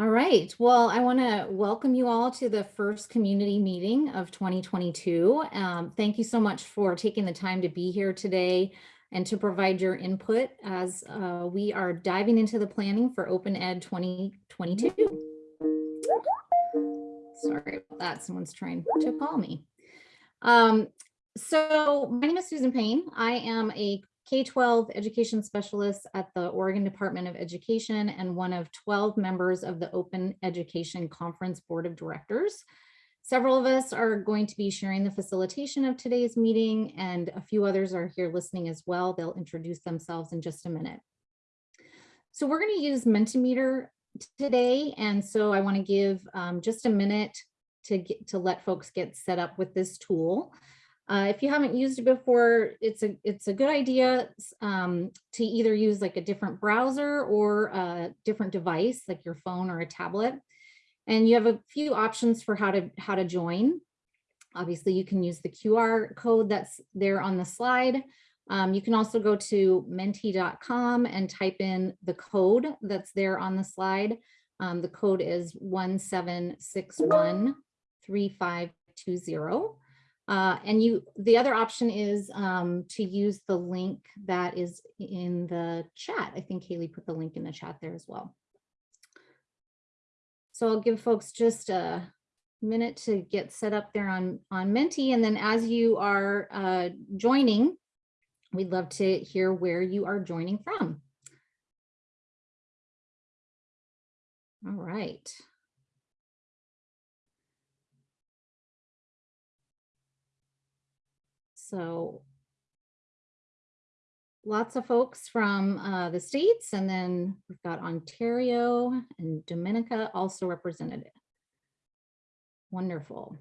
All right. Well, I want to welcome you all to the first community meeting of 2022. Um, thank you so much for taking the time to be here today and to provide your input as uh, we are diving into the planning for Open Ed 2022. Sorry about that. Someone's trying to call me. Um, so my name is Susan Payne. I am a K-12 education specialist at the Oregon Department of Education and one of 12 members of the Open Education Conference Board of Directors. Several of us are going to be sharing the facilitation of today's meeting and a few others are here listening as well. They'll introduce themselves in just a minute. So we're going to use Mentimeter today. And so I want to give um, just a minute to get to let folks get set up with this tool. Uh, if you haven't used it before, it's a it's a good idea um, to either use like a different browser or a different device like your phone or a tablet. And you have a few options for how to how to join. Obviously, you can use the QR code that's there on the slide. Um, you can also go to menti.com and type in the code that's there on the slide. Um, the code is 17613520. Uh, and you, the other option is um, to use the link that is in the chat. I think Haley put the link in the chat there as well. So I'll give folks just a minute to get set up there on, on Menti. And then as you are uh, joining, we'd love to hear where you are joining from. All right. So lots of folks from uh, the states and then we've got Ontario and Dominica also represented. Wonderful.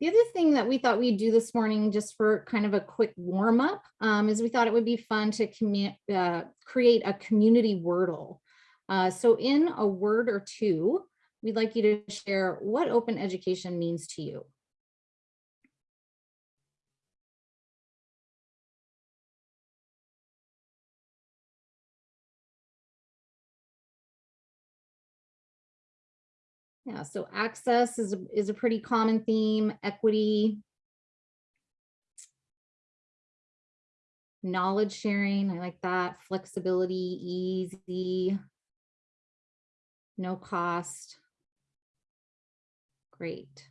The other thing that we thought we'd do this morning just for kind of a quick warm up um, is we thought it would be fun to uh, create a community Wordle. Uh, so in a word or two, we'd like you to share what open education means to you. Yeah, so access is, a, is a pretty common theme, equity, knowledge sharing, I like that, flexibility, easy, no cost. Great.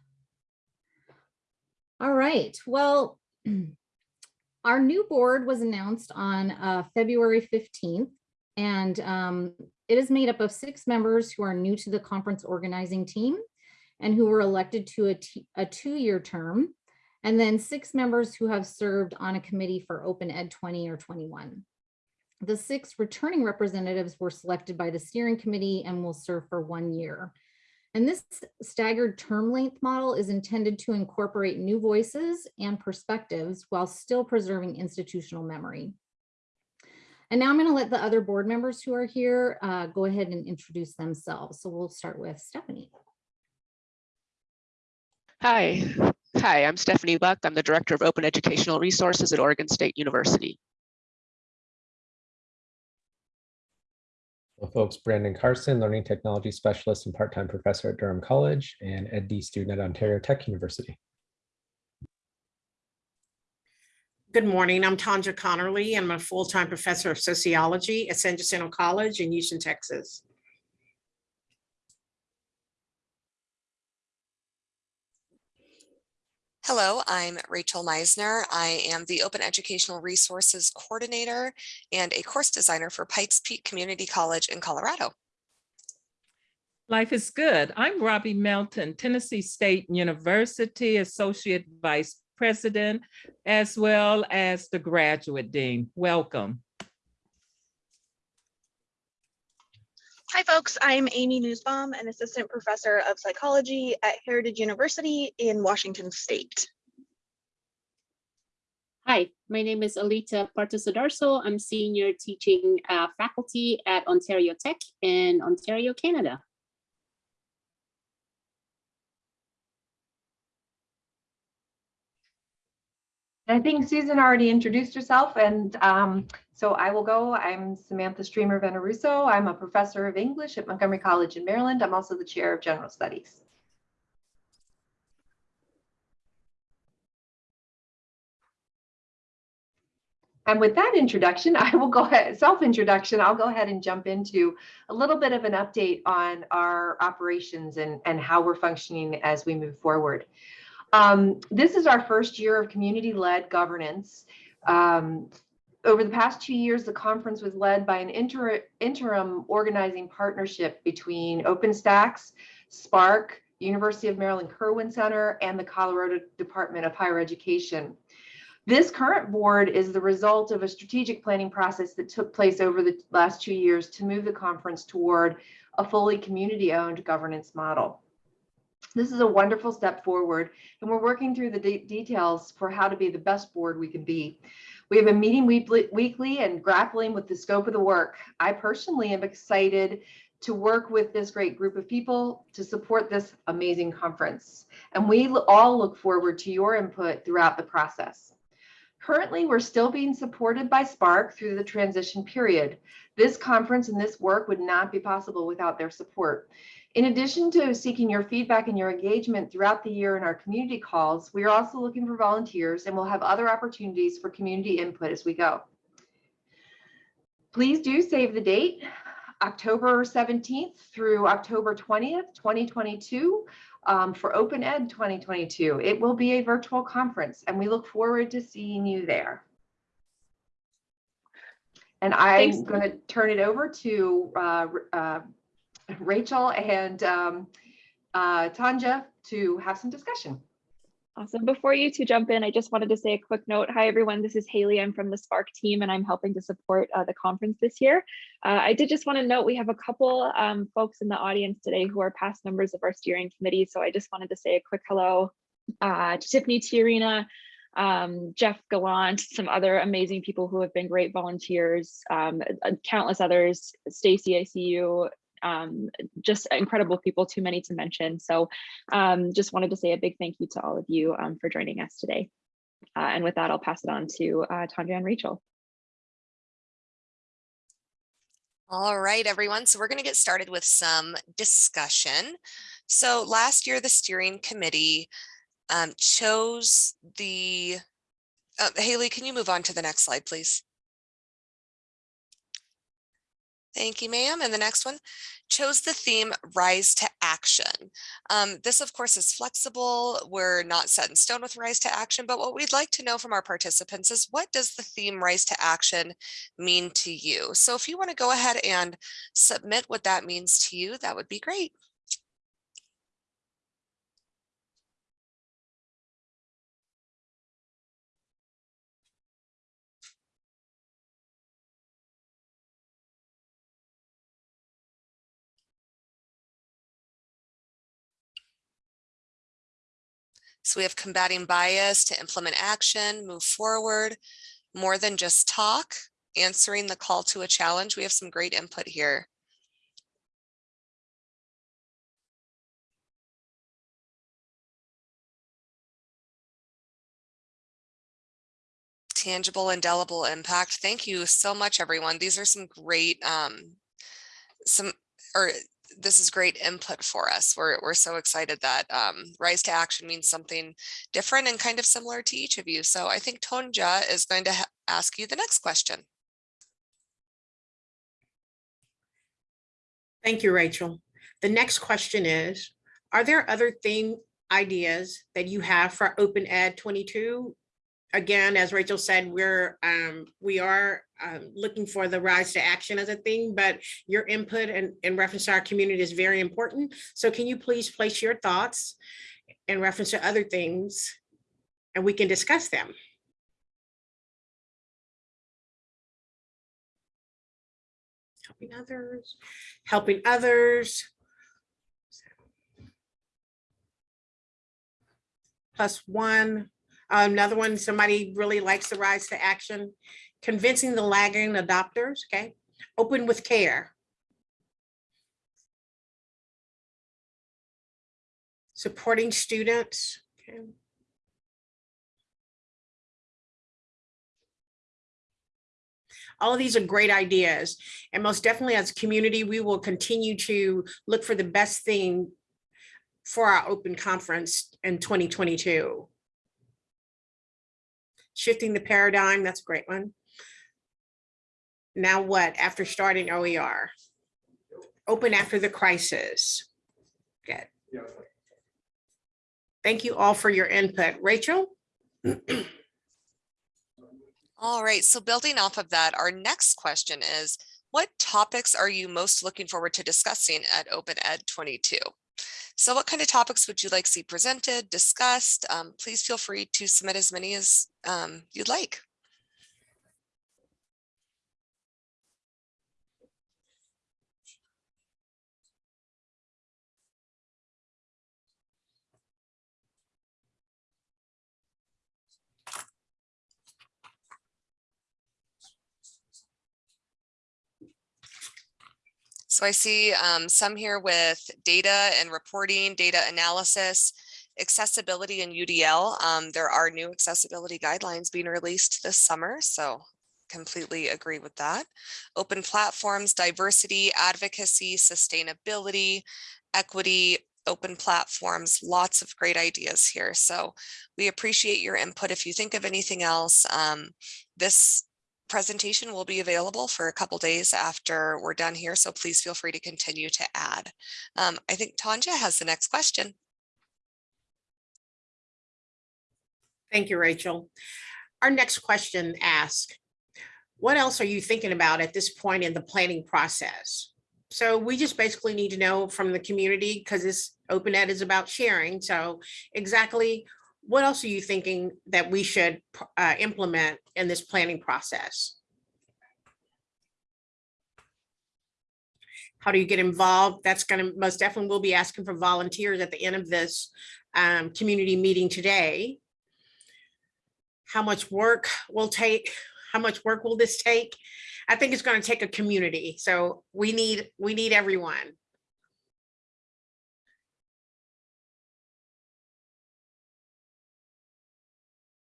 All right, well, our new board was announced on uh, February 15th, and um, it is made up of six members who are new to the conference organizing team and who were elected to a, a two-year term, and then six members who have served on a committee for Open Ed 20 or 21. The six returning representatives were selected by the steering committee and will serve for one year. And this staggered term length model is intended to incorporate new voices and perspectives while still preserving institutional memory. And now I'm going to let the other board members who are here uh, go ahead and introduce themselves. So we'll start with Stephanie. Hi, hi, I'm Stephanie Buck. I'm the Director of Open Educational Resources at Oregon State University. Well, folks, Brandon Carson, Learning Technology Specialist and part-time professor at Durham College and EdD student at Ontario Tech University. Good morning. I'm Tanja Connerly. I'm a full-time professor of sociology at San Jacinto College in Houston, Texas. Hello, I'm Rachel Meisner. I am the Open Educational Resources Coordinator and a course designer for Pikes Peak Community College in Colorado. Life is good. I'm Robbie Melton, Tennessee State University Associate Vice President, as well as the Graduate Dean. Welcome. Hi, folks. I'm Amy Nussbaum, an assistant professor of psychology at Heritage University in Washington State. Hi, my name is Alita Partosadarso. I'm senior teaching uh, faculty at Ontario Tech in Ontario, Canada. I think Susan already introduced herself and um, so I will go. I'm Samantha Streamer Veneruso. I'm a professor of English at Montgomery College in Maryland. I'm also the chair of general studies. And with that introduction, I will go ahead, self-introduction, I'll go ahead and jump into a little bit of an update on our operations and, and how we're functioning as we move forward. Um, this is our first year of community-led governance. Um, over the past two years, the conference was led by an inter interim organizing partnership between OpenStax, SPARC, University of Maryland Kirwan Center, and the Colorado Department of Higher Education. This current board is the result of a strategic planning process that took place over the last two years to move the conference toward a fully community-owned governance model. This is a wonderful step forward, and we're working through the de details for how to be the best board we can be. We have a meeting weekly, weekly and grappling with the scope of the work. I personally am excited to work with this great group of people to support this amazing conference. And we all look forward to your input throughout the process. Currently, we're still being supported by SPARC through the transition period. This conference and this work would not be possible without their support. In addition to seeking your feedback and your engagement throughout the year in our community calls, we are also looking for volunteers and we'll have other opportunities for community input as we go. Please do save the date, October 17th through October 20th, 2022 um, for Open Ed 2022. It will be a virtual conference and we look forward to seeing you there. And I'm going to turn it over to uh, uh, Rachel and um, uh, Tanja to have some discussion. Awesome. Before you two jump in, I just wanted to say a quick note. Hi, everyone. This is Haley. I'm from the SPARC team, and I'm helping to support uh, the conference this year. Uh, I did just want to note we have a couple um, folks in the audience today who are past members of our steering committee. So I just wanted to say a quick hello uh, to Tiffany Tiarina, um, Jeff Gallant, some other amazing people who have been great volunteers, um, uh, countless others, Stacy, I see you, um, just incredible people, too many to mention. So um, just wanted to say a big thank you to all of you um, for joining us today. Uh, and with that, I'll pass it on to uh, Tanja and Rachel. All right, everyone. So we're going to get started with some discussion. So last year, the steering committee um, chose the, uh, Haley, can you move on to the next slide, please? Thank you, ma'am. And the next one chose the theme Rise to Action. Um, this, of course, is flexible. We're not set in stone with Rise to Action, but what we'd like to know from our participants is what does the theme Rise to Action mean to you? So if you want to go ahead and submit what that means to you, that would be great. So we have combating bias to implement action, move forward, more than just talk, answering the call to a challenge. We have some great input here. Tangible, indelible impact. Thank you so much, everyone. These are some great, um, some, or this is great input for us. We're, we're so excited that um, Rise to Action means something different and kind of similar to each of you. So I think Tonja is going to ask you the next question. Thank you, Rachel. The next question is, are there other theme ideas that you have for Open Ed 22? Again, as Rachel said, we're um, we are um, looking for the rise to action as a thing, but your input and in reference to our community is very important. So can you please place your thoughts in reference to other things and we can discuss them. Helping others, helping others. Plus one, another one, somebody really likes the rise to action convincing the lagging adopters, okay? Open with care. Supporting students, okay? All of these are great ideas. And most definitely as a community, we will continue to look for the best thing for our open conference in 2022. Shifting the paradigm, that's a great one. Now what, after starting OER? Open after the crisis. Good. Thank you all for your input. Rachel? All right, so building off of that, our next question is, what topics are you most looking forward to discussing at Open Ed 22? So what kind of topics would you like to see presented, discussed? Um, please feel free to submit as many as um, you'd like. So I see um, some here with data and reporting, data analysis, accessibility and UDL. Um, there are new accessibility guidelines being released this summer, so completely agree with that. Open platforms, diversity, advocacy, sustainability, equity, open platforms, lots of great ideas here. So we appreciate your input. If you think of anything else, um, this presentation will be available for a couple days after we're done here, so please feel free to continue to add. Um, I think Tanja has the next question. Thank you, Rachel. Our next question asks, what else are you thinking about at this point in the planning process? So we just basically need to know from the community because this open ed is about sharing. So exactly what else are you thinking that we should uh, implement in this planning process? How do you get involved? That's going to most definitely we'll be asking for volunteers at the end of this um, community meeting today. How much work will take? How much work will this take? I think it's going to take a community. So we need we need everyone.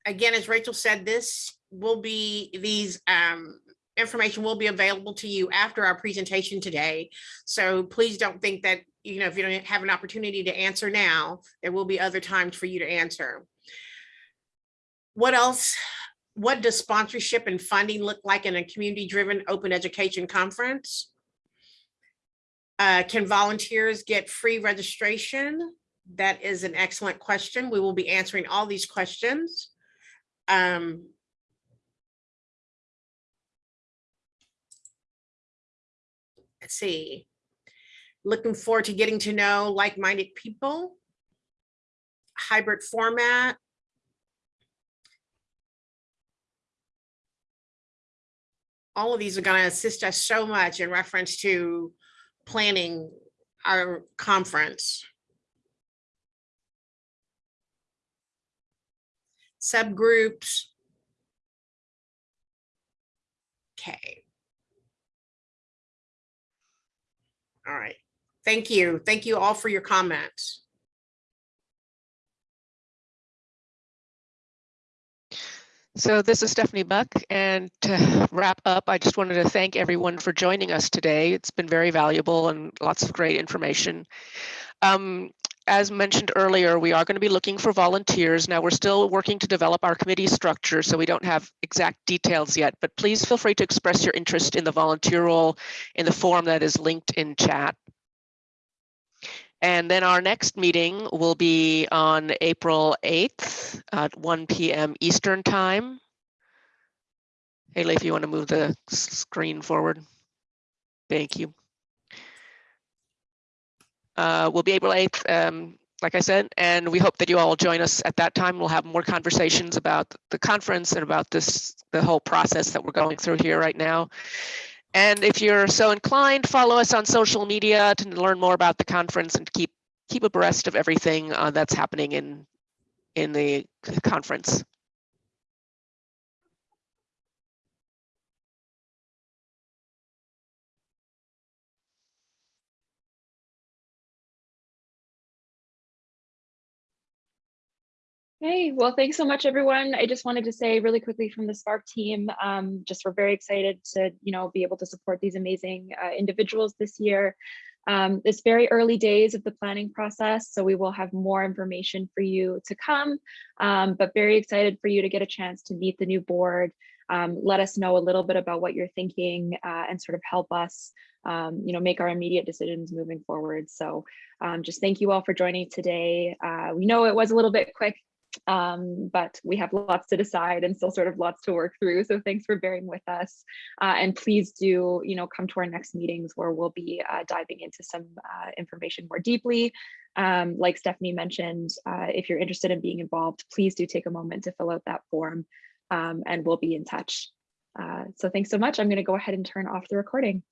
Again, as Rachel said, this will be, these um, information will be available to you after our presentation today. So please don't think that, you know, if you don't have an opportunity to answer now, there will be other times for you to answer. What else? What does sponsorship and funding look like in a community-driven open education conference? Uh, can volunteers get free registration? That is an excellent question. We will be answering all these questions um, let's see, looking forward to getting to know like-minded people, hybrid format. All of these are going to assist us so much in reference to planning our conference. Subgroups. Okay. All right. Thank you. Thank you all for your comments. So this is Stephanie Buck, and to wrap up, I just wanted to thank everyone for joining us today. It's been very valuable and lots of great information. Um, as mentioned earlier, we are going to be looking for volunteers. Now we're still working to develop our committee structure, so we don't have exact details yet, but please feel free to express your interest in the volunteer role in the form that is linked in chat. And then our next meeting will be on April 8th at 1 p.m. Eastern time. Haley, if you want to move the screen forward. Thank you uh, will be April 8th, um, like I said, and we hope that you all join us at that time. We'll have more conversations about the conference and about this, the whole process that we're going through here right now. And if you're so inclined, follow us on social media to learn more about the conference and keep keep abreast of everything uh, that's happening in in the conference. Hey, well, thanks so much, everyone. I just wanted to say really quickly from the SPARC team, um, just we're very excited to, you know, be able to support these amazing uh, individuals this year. Um, it's very early days of the planning process, so we will have more information for you to come, um, but very excited for you to get a chance to meet the new board. Um, let us know a little bit about what you're thinking uh, and sort of help us, um, you know, make our immediate decisions moving forward. So um, just thank you all for joining today. Uh, we know it was a little bit quick, um, but we have lots to decide and still sort of lots to work through. So thanks for bearing with us. Uh, and please do, you know, come to our next meetings where we'll be uh, diving into some uh, information more deeply. Um, like Stephanie mentioned, uh, if you're interested in being involved, please do take a moment to fill out that form um, and we'll be in touch. Uh, so thanks so much. I'm going to go ahead and turn off the recording.